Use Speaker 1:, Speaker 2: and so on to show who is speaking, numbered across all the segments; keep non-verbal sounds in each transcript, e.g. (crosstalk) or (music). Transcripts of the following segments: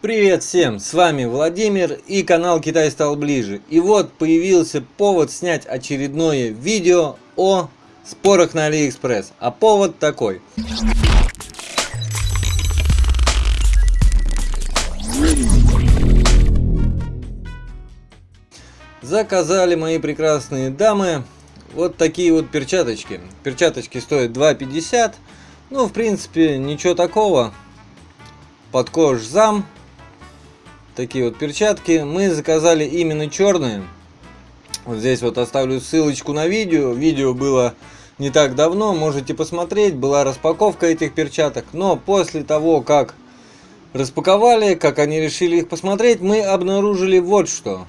Speaker 1: Привет всем, с вами Владимир и канал Китай стал ближе. И вот появился повод снять очередное видео о спорах на Алиэкспресс. А повод такой. Заказали мои прекрасные дамы вот такие вот перчаточки. Перчаточки стоят 2,50. Ну, в принципе, ничего такого. Под кожзам. Такие вот перчатки. Мы заказали именно черные. Вот здесь вот оставлю ссылочку на видео. Видео было не так давно, можете посмотреть. Была распаковка этих перчаток. Но после того, как распаковали, как они решили их посмотреть, мы обнаружили вот что.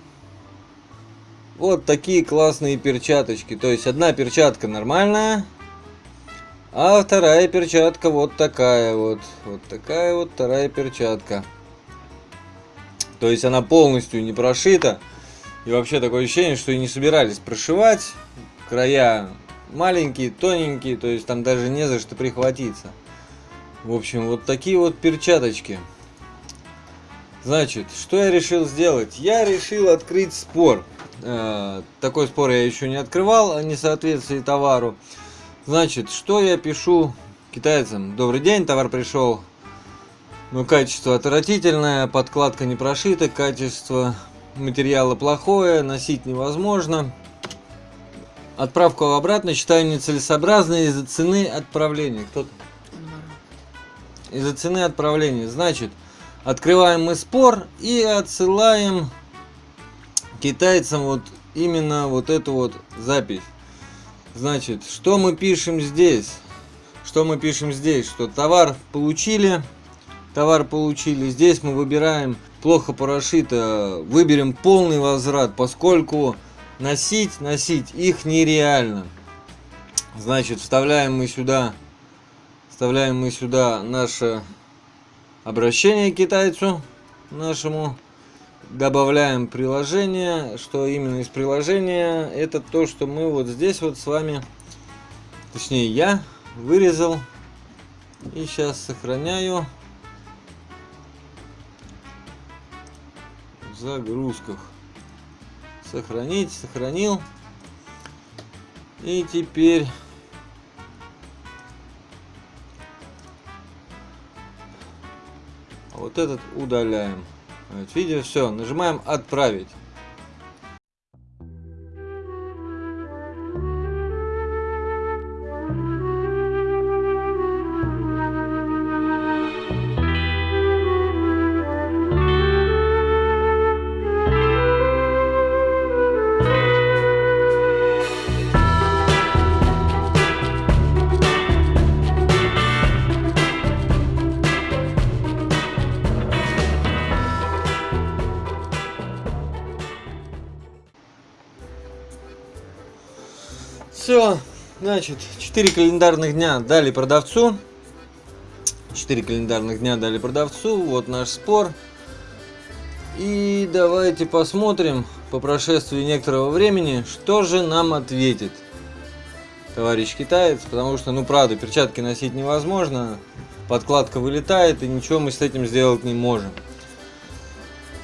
Speaker 1: Вот такие классные перчаточки. То есть одна перчатка нормальная, а вторая перчатка вот такая вот. Вот такая вот вторая перчатка. То есть она полностью не прошита. И вообще такое ощущение, что и не собирались прошивать. Края маленькие, тоненькие, то есть там даже не за что прихватиться. В общем, вот такие вот перчаточки. Значит, что я решил сделать? Я решил открыть спор. Э, такой спор я еще не открывал о несоответствии товару. Значит, что я пишу китайцам? Добрый день, товар пришел. Ну, качество отвратительное, подкладка не прошита, качество материала плохое, носить невозможно. Отправку обратно считаю нецелесообразной из-за цены отправления. Кто-то? Из-за цены отправления. Значит, открываем мы спор и отсылаем китайцам вот именно вот эту вот запись. Значит, что мы пишем здесь? Что мы пишем здесь? Что товар получили, товар получили. Здесь мы выбираем плохо прошито, выберем полный возврат, поскольку носить, носить их нереально. Значит, вставляем мы сюда, вставляем мы сюда наше обращение к китайцу нашему добавляем приложение. Что именно из приложения? Это то, что мы вот здесь вот с вами, точнее я, вырезал. И сейчас сохраняю загрузках. Сохранить, сохранил. И теперь вот этот удаляем. Вот, видите, все, нажимаем отправить. Все, значит, 4 календарных дня дали продавцу. 4 календарных дня дали продавцу. Вот наш спор. И давайте посмотрим по прошествии некоторого времени, что же нам ответит товарищ китаец. Потому что, ну правда, перчатки носить невозможно. Подкладка вылетает, и ничего мы с этим сделать не можем.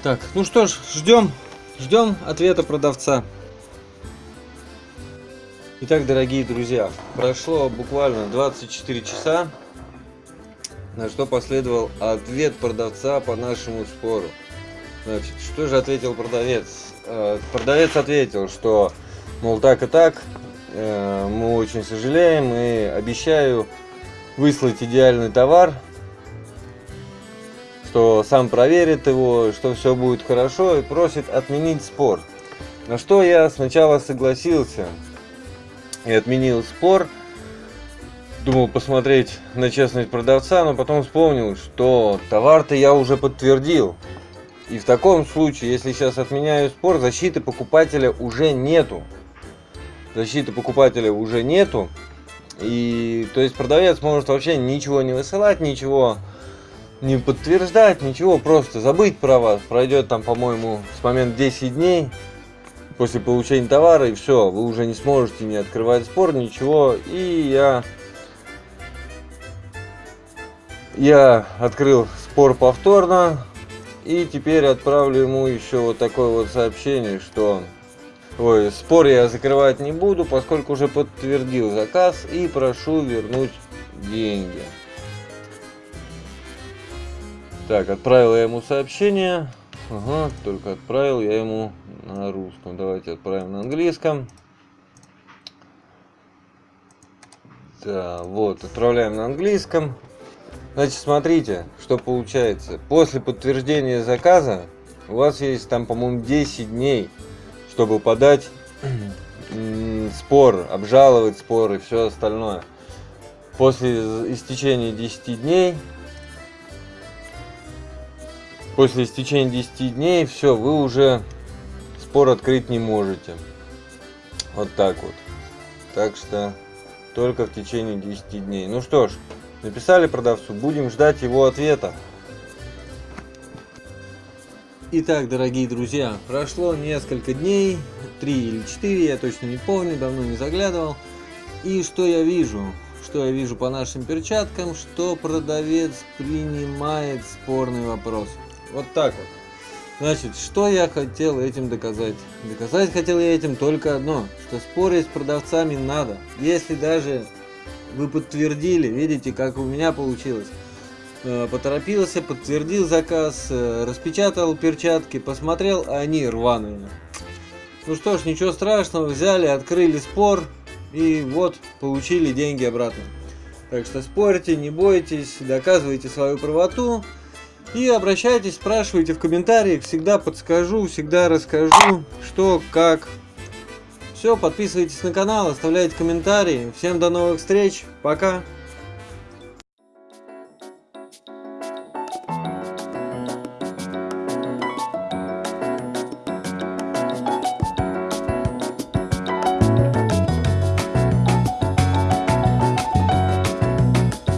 Speaker 1: Так, ну что ж, ждем, ждем ответа продавца. Итак, дорогие друзья, прошло буквально 24 часа, на что последовал ответ продавца по нашему спору. Значит, что же ответил продавец? Э, продавец ответил, что, мол, так и так, э, мы очень сожалеем и обещаю выслать идеальный товар, что сам проверит его, что все будет хорошо и просит отменить спор. На что я сначала согласился, и отменил спор. Думал посмотреть на честность продавца, но потом вспомнил, что товар-то я уже подтвердил. И в таком случае, если сейчас отменяю спор, защиты покупателя уже нету. Защиты покупателя уже нету. И то есть продавец может вообще ничего не высылать, ничего не подтверждать, ничего, просто забыть про вас. Пройдет там, по-моему, с момента 10 дней после получения товара, и все, вы уже не сможете не открывать спор, ничего. И я, я открыл спор повторно, И теперь отправлю ему еще вот такое вот сообщение, что Ой, спор я закрывать не буду, поскольку уже подтвердил заказ и прошу вернуть деньги. Так, отправил я ему сообщение. Ага, только отправил я ему на русском. Давайте отправим на английском. Да, вот, отправляем на английском. Значит, смотрите, что получается. После подтверждения заказа у вас есть там, по-моему, 10 дней, чтобы подать (clears throat) спор, обжаловать спор и все остальное. После истечения 10 дней После истечения 10 дней, все, вы уже спор открыть не можете. Вот так вот. Так что только в течение 10 дней. Ну что ж, написали продавцу, будем ждать его ответа. Итак, дорогие друзья, прошло несколько дней, 3 или 4, я точно не помню, давно не заглядывал. И что я вижу? Что я вижу по нашим перчаткам, что продавец принимает спорный вопрос. Вот так вот. Значит, что я хотел этим доказать? Доказать хотел я этим только одно, что спорить с продавцами надо. Если даже вы подтвердили, видите, как у меня получилось. Э, поторопился, подтвердил заказ, э, распечатал перчатки, посмотрел, а они рваные. Ну что ж, ничего страшного, взяли, открыли спор и вот, получили деньги обратно. Так что спорьте, не бойтесь, доказывайте свою правоту. И обращайтесь, спрашивайте в комментариях, всегда подскажу, всегда расскажу, что, как. Все, подписывайтесь на канал, оставляйте комментарии. Всем до новых встреч, пока!